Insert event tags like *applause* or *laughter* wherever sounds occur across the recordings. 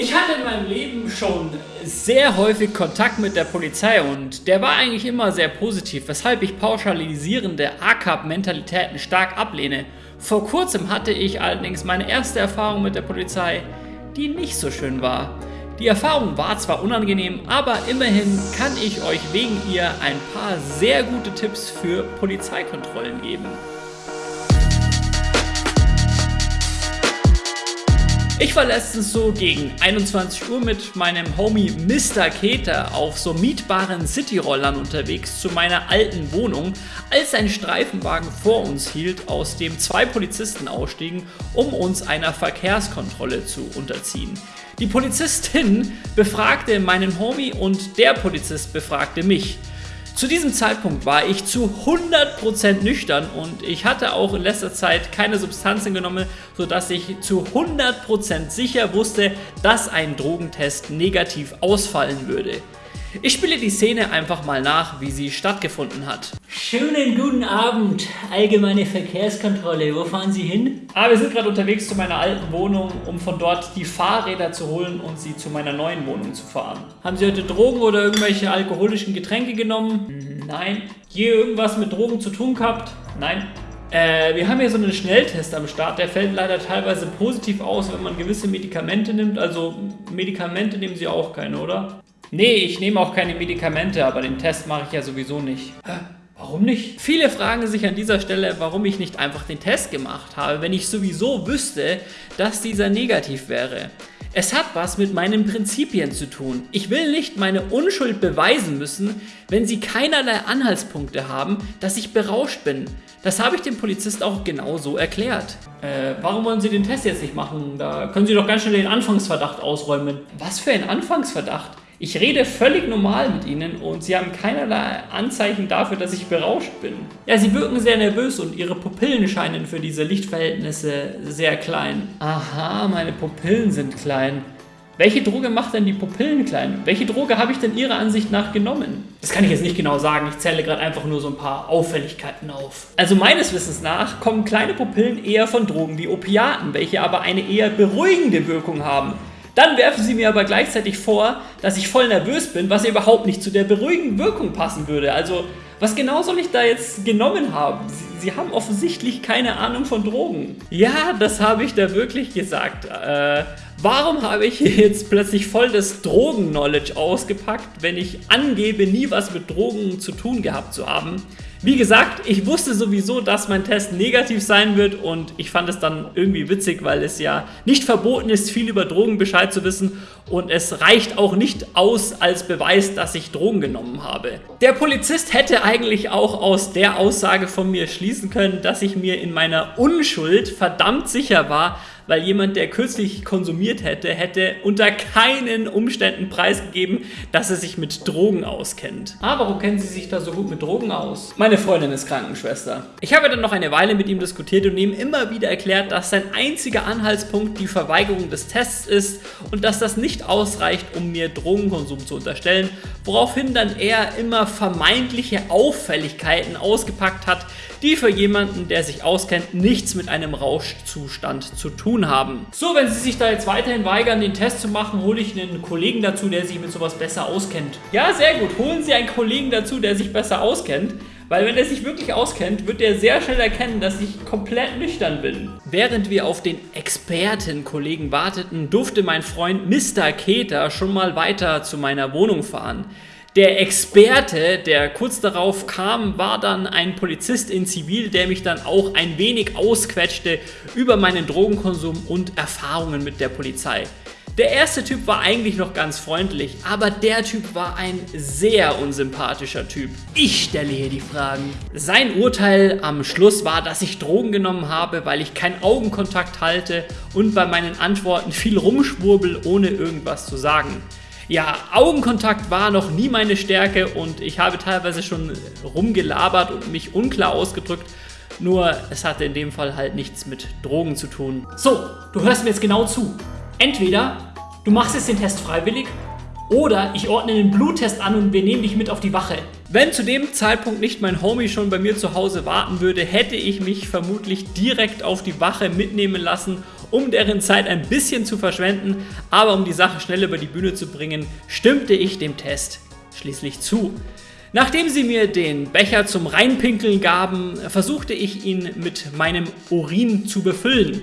Ich hatte in meinem Leben schon sehr häufig Kontakt mit der Polizei und der war eigentlich immer sehr positiv, weshalb ich pauschalisierende ACAP-Mentalitäten stark ablehne. Vor kurzem hatte ich allerdings meine erste Erfahrung mit der Polizei, die nicht so schön war. Die Erfahrung war zwar unangenehm, aber immerhin kann ich euch wegen ihr ein paar sehr gute Tipps für Polizeikontrollen geben. Ich war letztens so gegen 21 Uhr mit meinem Homie Mr. Keter auf so mietbaren Cityrollern unterwegs zu meiner alten Wohnung, als ein Streifenwagen vor uns hielt, aus dem zwei Polizisten ausstiegen, um uns einer Verkehrskontrolle zu unterziehen. Die Polizistin befragte meinen Homie und der Polizist befragte mich. Zu diesem Zeitpunkt war ich zu 100% nüchtern und ich hatte auch in letzter Zeit keine Substanzen genommen, sodass ich zu 100% sicher wusste, dass ein Drogentest negativ ausfallen würde. Ich spiele die Szene einfach mal nach, wie sie stattgefunden hat. Schönen guten Abend, allgemeine Verkehrskontrolle. Wo fahren Sie hin? Ah, wir sind gerade unterwegs zu meiner alten Wohnung, um von dort die Fahrräder zu holen und sie zu meiner neuen Wohnung zu fahren. Haben Sie heute Drogen oder irgendwelche alkoholischen Getränke genommen? Nein. Je irgendwas mit Drogen zu tun gehabt? Nein. Äh, wir haben hier so einen Schnelltest am Start, der fällt leider teilweise positiv aus, wenn man gewisse Medikamente nimmt. Also Medikamente nehmen Sie auch keine, oder? Nee, ich nehme auch keine Medikamente, aber den Test mache ich ja sowieso nicht. Hä? Warum nicht? Viele fragen sich an dieser Stelle, warum ich nicht einfach den Test gemacht habe, wenn ich sowieso wüsste, dass dieser negativ wäre. Es hat was mit meinen Prinzipien zu tun. Ich will nicht meine Unschuld beweisen müssen, wenn sie keinerlei Anhaltspunkte haben, dass ich berauscht bin. Das habe ich dem Polizist auch genauso erklärt. Äh, warum wollen Sie den Test jetzt nicht machen? Da können Sie doch ganz schnell den Anfangsverdacht ausräumen. Was für ein Anfangsverdacht? Ich rede völlig normal mit ihnen und sie haben keinerlei Anzeichen dafür, dass ich berauscht bin. Ja, sie wirken sehr nervös und ihre Pupillen scheinen für diese Lichtverhältnisse sehr klein. Aha, meine Pupillen sind klein. Welche Droge macht denn die Pupillen klein? Welche Droge habe ich denn Ihrer Ansicht nach genommen? Das kann ich jetzt nicht genau sagen, ich zähle gerade einfach nur so ein paar Auffälligkeiten auf. Also meines Wissens nach kommen kleine Pupillen eher von Drogen wie Opiaten, welche aber eine eher beruhigende Wirkung haben. Dann werfen sie mir aber gleichzeitig vor, dass ich voll nervös bin, was überhaupt nicht zu der beruhigenden Wirkung passen würde. Also, was genau soll ich da jetzt genommen haben? Sie, sie haben offensichtlich keine Ahnung von Drogen. Ja, das habe ich da wirklich gesagt. Äh, warum habe ich jetzt plötzlich voll das Drogen-Knowledge ausgepackt, wenn ich angebe, nie was mit Drogen zu tun gehabt zu haben? Wie gesagt, ich wusste sowieso, dass mein Test negativ sein wird und ich fand es dann irgendwie witzig, weil es ja nicht verboten ist, viel über Drogen Bescheid zu wissen und es reicht auch nicht aus als Beweis, dass ich Drogen genommen habe. Der Polizist hätte eigentlich auch aus der Aussage von mir schließen können, dass ich mir in meiner Unschuld verdammt sicher war, weil jemand, der kürzlich konsumiert hätte, hätte unter keinen Umständen preisgegeben, dass er sich mit Drogen auskennt. Ah, warum kennen Sie sich da so gut mit Drogen aus? Meine Freundin ist Krankenschwester. Ich habe dann noch eine Weile mit ihm diskutiert und ihm immer wieder erklärt, dass sein einziger Anhaltspunkt die Verweigerung des Tests ist und dass das nicht ausreicht, um mir Drogenkonsum zu unterstellen, woraufhin dann er immer vermeintliche Auffälligkeiten ausgepackt hat, die für jemanden, der sich auskennt, nichts mit einem Rauschzustand zu tun haben. So, wenn Sie sich da jetzt weiterhin weigern, den Test zu machen, hole ich einen Kollegen dazu, der sich mit sowas besser auskennt. Ja, sehr gut. Holen Sie einen Kollegen dazu, der sich besser auskennt. Weil wenn er sich wirklich auskennt, wird er sehr schnell erkennen, dass ich komplett nüchtern bin. Während wir auf den Expertenkollegen warteten, durfte mein Freund Mr. Keter schon mal weiter zu meiner Wohnung fahren. Der Experte, der kurz darauf kam, war dann ein Polizist in Zivil, der mich dann auch ein wenig ausquetschte über meinen Drogenkonsum und Erfahrungen mit der Polizei. Der erste Typ war eigentlich noch ganz freundlich, aber der Typ war ein sehr unsympathischer Typ. Ich stelle hier die Fragen. Sein Urteil am Schluss war, dass ich Drogen genommen habe, weil ich keinen Augenkontakt halte und bei meinen Antworten viel rumschwurbel, ohne irgendwas zu sagen. Ja, Augenkontakt war noch nie meine Stärke und ich habe teilweise schon rumgelabert und mich unklar ausgedrückt. Nur es hatte in dem Fall halt nichts mit Drogen zu tun. So, du hörst mir jetzt genau zu. Entweder du machst jetzt den Test freiwillig oder ich ordne den Bluttest an und wir nehmen dich mit auf die Wache. Wenn zu dem Zeitpunkt nicht mein Homie schon bei mir zu Hause warten würde, hätte ich mich vermutlich direkt auf die Wache mitnehmen lassen um deren Zeit ein bisschen zu verschwenden, aber um die Sache schnell über die Bühne zu bringen, stimmte ich dem Test schließlich zu. Nachdem sie mir den Becher zum Reinpinkeln gaben, versuchte ich ihn mit meinem Urin zu befüllen.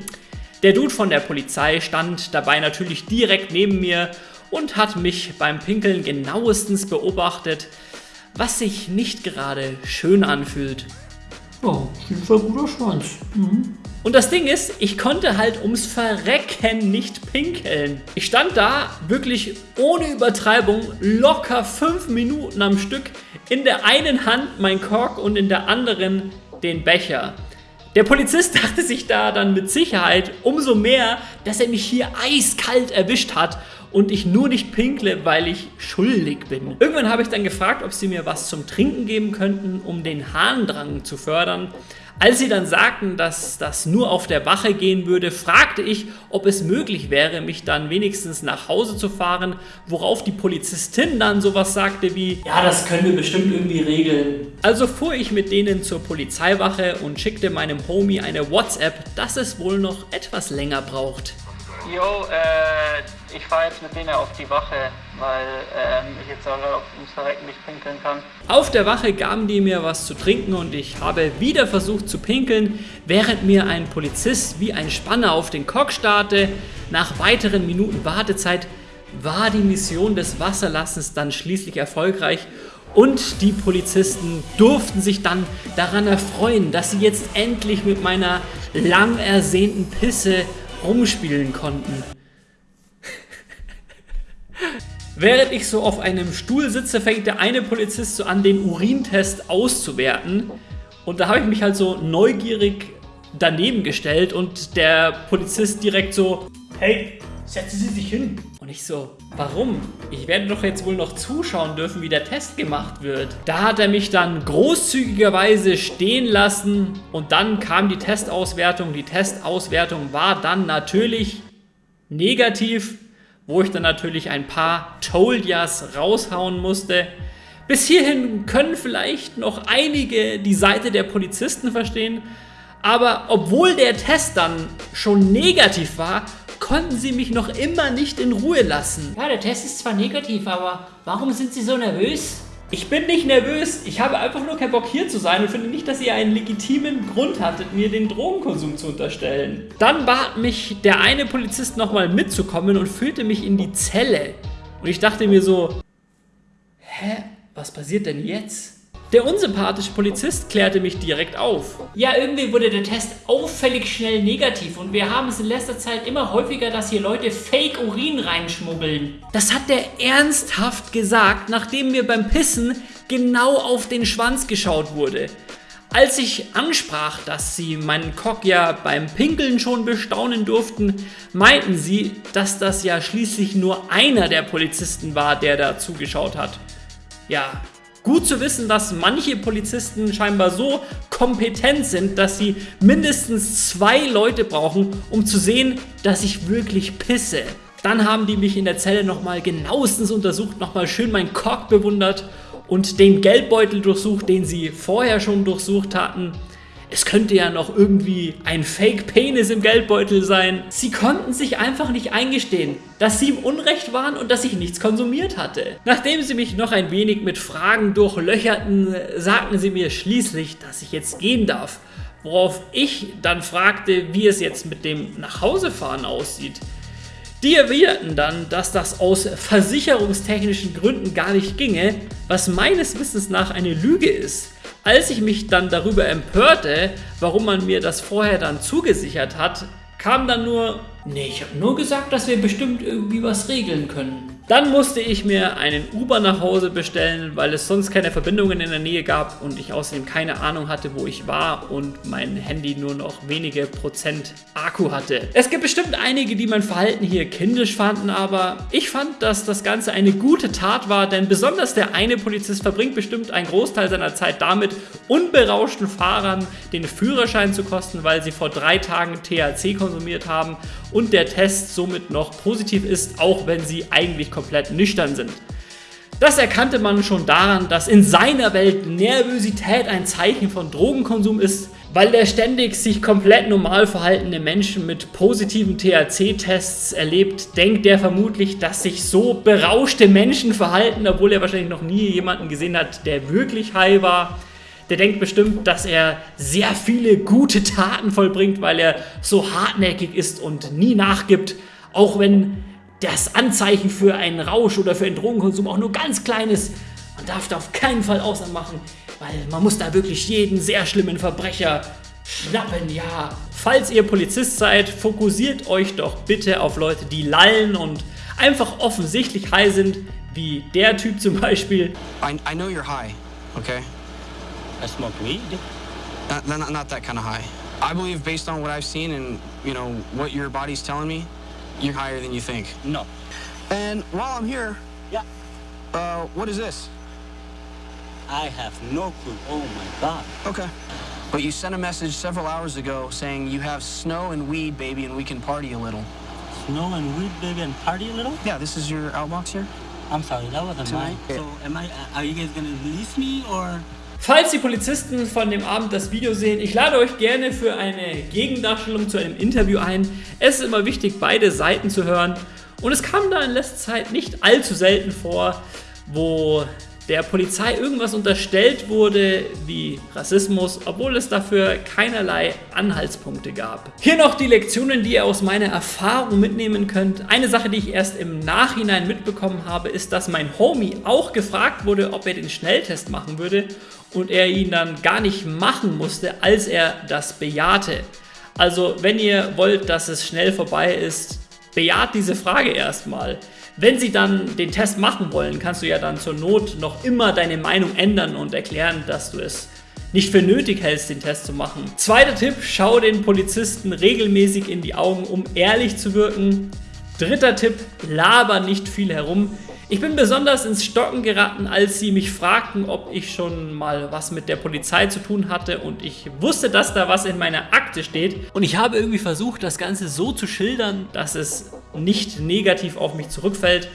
Der Dude von der Polizei stand dabei natürlich direkt neben mir und hat mich beim Pinkeln genauestens beobachtet, was sich nicht gerade schön anfühlt. Oh, ein guter Schwanz. Mhm. Und das Ding ist, ich konnte halt ums Verrecken nicht pinkeln. Ich stand da wirklich ohne Übertreibung locker fünf Minuten am Stück. In der einen Hand mein Kork und in der anderen den Becher. Der Polizist *laughs* dachte sich da dann mit Sicherheit umso mehr, dass er mich hier eiskalt erwischt hat und ich nur nicht pinkle, weil ich schuldig bin. Irgendwann habe ich dann gefragt, ob sie mir was zum Trinken geben könnten, um den Harndrang zu fördern. Als sie dann sagten, dass das nur auf der Wache gehen würde, fragte ich, ob es möglich wäre, mich dann wenigstens nach Hause zu fahren, worauf die Polizistin dann sowas sagte wie, ja, das können wir bestimmt irgendwie regeln. Also fuhr ich mit denen zur Polizeiwache und schickte meinem Homie eine WhatsApp, dass es wohl noch etwas länger braucht. Jo, äh, ich fahre jetzt mit denen auf die Wache, weil ähm, ich jetzt auch ums Verrecken nicht pinkeln kann. Auf der Wache gaben die mir was zu trinken und ich habe wieder versucht zu pinkeln, während mir ein Polizist wie ein Spanner auf den Kock starrte. Nach weiteren Minuten Wartezeit war die Mission des Wasserlassens dann schließlich erfolgreich und die Polizisten durften sich dann daran erfreuen, dass sie jetzt endlich mit meiner lang ersehnten Pisse rumspielen konnten. Während ich so auf einem Stuhl sitze, fängt der eine Polizist so an, den Urintest auszuwerten. Und da habe ich mich halt so neugierig daneben gestellt und der Polizist direkt so, hey, setzen Sie sich hin. Und ich so, warum? Ich werde doch jetzt wohl noch zuschauen dürfen, wie der Test gemacht wird. Da hat er mich dann großzügigerweise stehen lassen und dann kam die Testauswertung. Die Testauswertung war dann natürlich negativ, wo ich dann natürlich ein paar Told Yas raushauen musste. Bis hierhin können vielleicht noch einige die Seite der Polizisten verstehen, aber obwohl der Test dann schon negativ war, konnten sie mich noch immer nicht in Ruhe lassen. Ja, der Test ist zwar negativ, aber warum sind sie so nervös? Ich bin nicht nervös, ich habe einfach nur keinen Bock hier zu sein und finde nicht, dass ihr einen legitimen Grund hattet, mir den Drogenkonsum zu unterstellen. Dann bat mich der eine Polizist nochmal mitzukommen und führte mich in die Zelle. Und ich dachte mir so, hä, was passiert denn jetzt? Der unsympathische Polizist klärte mich direkt auf. Ja, irgendwie wurde der Test auffällig schnell negativ und wir haben es in letzter Zeit immer häufiger, dass hier Leute Fake-Urin reinschmuggeln. Das hat der ernsthaft gesagt, nachdem mir beim Pissen genau auf den Schwanz geschaut wurde. Als ich ansprach, dass sie meinen Cock ja beim Pinkeln schon bestaunen durften, meinten sie, dass das ja schließlich nur einer der Polizisten war, der da zugeschaut hat. Ja, Gut zu wissen, dass manche Polizisten scheinbar so kompetent sind, dass sie mindestens zwei Leute brauchen, um zu sehen, dass ich wirklich pisse. Dann haben die mich in der Zelle nochmal genauestens untersucht, nochmal schön meinen Kork bewundert und den Geldbeutel durchsucht, den sie vorher schon durchsucht hatten. Es könnte ja noch irgendwie ein Fake-Penis im Geldbeutel sein. Sie konnten sich einfach nicht eingestehen, dass sie im Unrecht waren und dass ich nichts konsumiert hatte. Nachdem sie mich noch ein wenig mit Fragen durchlöcherten, sagten sie mir schließlich, dass ich jetzt gehen darf. Worauf ich dann fragte, wie es jetzt mit dem Nachhausefahren aussieht. Die erwiderten dann, dass das aus versicherungstechnischen Gründen gar nicht ginge, was meines Wissens nach eine Lüge ist. Als ich mich dann darüber empörte, warum man mir das vorher dann zugesichert hat, kam dann nur, nee, ich habe nur gesagt, dass wir bestimmt irgendwie was regeln können. Dann musste ich mir einen Uber nach Hause bestellen, weil es sonst keine Verbindungen in der Nähe gab und ich außerdem keine Ahnung hatte, wo ich war und mein Handy nur noch wenige Prozent Akku hatte. Es gibt bestimmt einige, die mein Verhalten hier kindisch fanden, aber ich fand, dass das Ganze eine gute Tat war, denn besonders der eine Polizist verbringt bestimmt einen Großteil seiner Zeit damit, unberauschten Fahrern den Führerschein zu kosten, weil sie vor drei Tagen THC konsumiert haben und der Test somit noch positiv ist, auch wenn sie eigentlich komplett nüchtern sind. Das erkannte man schon daran, dass in seiner Welt Nervosität ein Zeichen von Drogenkonsum ist, Weil der ständig sich komplett normal verhaltende Menschen mit positiven THC-Tests erlebt, denkt der vermutlich, dass sich so berauschte Menschen verhalten, obwohl er wahrscheinlich noch nie jemanden gesehen hat, der wirklich high war. Der denkt bestimmt, dass er sehr viele gute Taten vollbringt, weil er so hartnäckig ist und nie nachgibt, auch wenn das Anzeichen für einen Rausch oder für einen Drogenkonsum auch nur ganz klein ist. Man darf da auf keinen Fall Ausnahmen machen, weil man muss da wirklich jeden sehr schlimmen Verbrecher schnappen, ja. Falls ihr Polizist seid, fokussiert euch doch bitte auf Leute, die lallen und einfach offensichtlich high sind, wie der Typ zum Beispiel. I, I know you're high, okay? I smoke weed. Not, not, not that kind of high. I believe based on what I've seen and, you know, what your body's telling me, you're higher than you think. No. And while I'm here, Yeah. uh, what is this? I have no clue. Oh my god. Okay. But you sent a message several hours ago saying you have snow and weed, baby, and we can party a little. Snow and weed, baby, and party a little? Yeah, this is your outbox here? I'm sorry, that wasn't mine. So, am I? Are you guys gonna release me or? Falls die Polizisten von dem Abend das Video sehen, ich lade euch gerne für eine Gegendarstellung zu einem Interview ein. Es ist immer wichtig, beide Seiten zu hören. Und es kam da in letzter Zeit nicht allzu selten vor, wo der Polizei irgendwas unterstellt wurde wie Rassismus, obwohl es dafür keinerlei Anhaltspunkte gab. Hier noch die Lektionen, die ihr aus meiner Erfahrung mitnehmen könnt. Eine Sache, die ich erst im Nachhinein mitbekommen habe, ist, dass mein Homie auch gefragt wurde, ob er den Schnelltest machen würde und er ihn dann gar nicht machen musste, als er das bejahte. Also, wenn ihr wollt, dass es schnell vorbei ist, bejaht diese Frage erstmal. Wenn sie dann den Test machen wollen, kannst du ja dann zur Not noch immer deine Meinung ändern und erklären, dass du es nicht für nötig hältst, den Test zu machen. Zweiter Tipp, schau den Polizisten regelmäßig in die Augen, um ehrlich zu wirken. Dritter Tipp, laber nicht viel herum. Ich bin besonders ins Stocken geraten, als sie mich fragten, ob ich schon mal was mit der Polizei zu tun hatte und ich wusste, dass da was in meiner Akte steht und ich habe irgendwie versucht, das Ganze so zu schildern, dass es nicht negativ auf mich zurückfällt.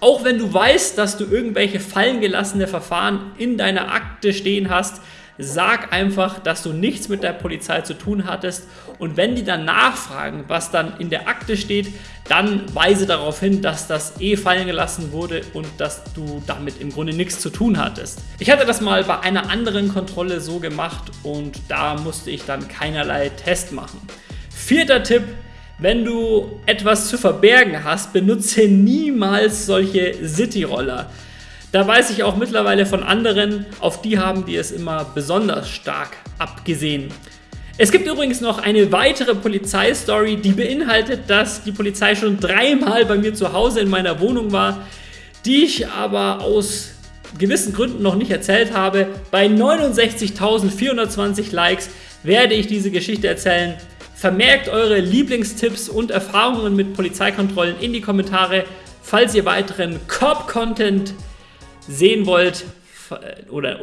Auch wenn du weißt, dass du irgendwelche fallen gelassene Verfahren in deiner Akte stehen hast, sag einfach, dass du nichts mit der Polizei zu tun hattest und wenn die dann nachfragen, was dann in der Akte steht, dann weise darauf hin, dass das eh fallen gelassen wurde und dass du damit im Grunde nichts zu tun hattest. Ich hatte das mal bei einer anderen Kontrolle so gemacht und da musste ich dann keinerlei Test machen. Vierter Tipp, wenn du etwas zu verbergen hast, benutze niemals solche City-Roller. Da weiß ich auch mittlerweile von anderen, auf die haben die es immer besonders stark abgesehen. Es gibt übrigens noch eine weitere Polizeistory, die beinhaltet, dass die Polizei schon dreimal bei mir zu Hause in meiner Wohnung war, die ich aber aus gewissen Gründen noch nicht erzählt habe. Bei 69.420 Likes werde ich diese Geschichte erzählen. Vermerkt eure Lieblingstipps und Erfahrungen mit Polizeikontrollen in die Kommentare, falls ihr weiteren Cop-Content sehen wollt oder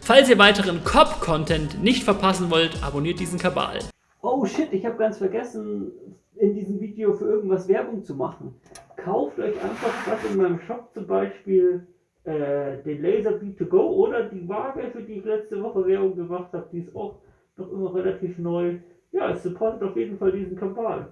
falls ihr weiteren Cop-Content nicht verpassen wollt, abonniert diesen Kabal. Oh shit, ich habe ganz vergessen, in diesem Video für irgendwas Werbung zu machen. Kauft euch einfach was in meinem Shop, zum Beispiel äh, den Laser B2Go oder die Waage, für die ich letzte Woche Werbung gemacht habe. Die ist auch noch immer relativ neu. Ja, es supportet auf jeden Fall diesen Kabal.